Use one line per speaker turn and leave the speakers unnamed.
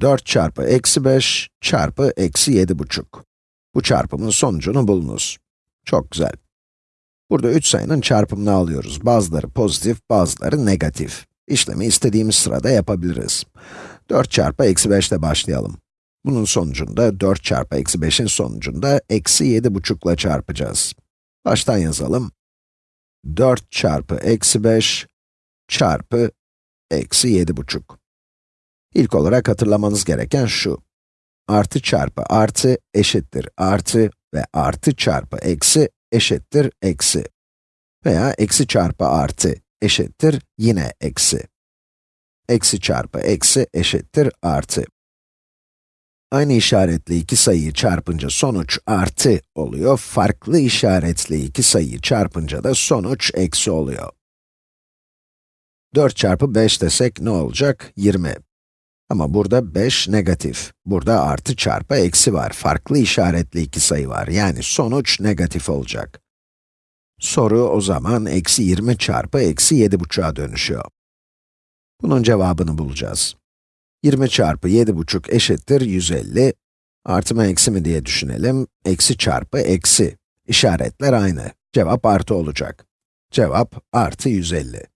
4 çarpı eksi 5 çarpı eksi 7,5. Bu çarpımın sonucunu bulunuz. Çok güzel. Burada 3 sayının çarpımını alıyoruz. Bazıları pozitif, bazıları negatif. İşlemi istediğimiz sırada yapabiliriz. 4 çarpı eksi 5 ile başlayalım. Bunun sonucunda 4 çarpı eksi 5'in sonucunda eksi 7,5 ile çarpacağız. Baştan yazalım. 4 çarpı eksi 5 çarpı eksi 7,5. İlk olarak hatırlamanız gereken şu. Artı çarpı artı eşittir artı ve artı çarpı eksi eşittir eksi. Veya eksi çarpı artı eşittir yine eksi. Eksi çarpı eksi eşittir artı. Aynı işaretli iki sayıyı çarpınca sonuç artı oluyor, farklı işaretli iki sayıyı çarpınca da sonuç eksi oluyor. 4 çarpı 5 desek ne olacak? 20. Ama burada 5 negatif. Burada artı çarpı eksi var. Farklı işaretli iki sayı var. Yani sonuç negatif olacak. Soru o zaman eksi 20 çarpı eksi 7,5'a dönüşüyor. Bunun cevabını bulacağız. 20 çarpı 7,5 eşittir 150. Artı mı eksi mi diye düşünelim. Eksi çarpı eksi. İşaretler aynı. Cevap artı olacak. Cevap artı 150.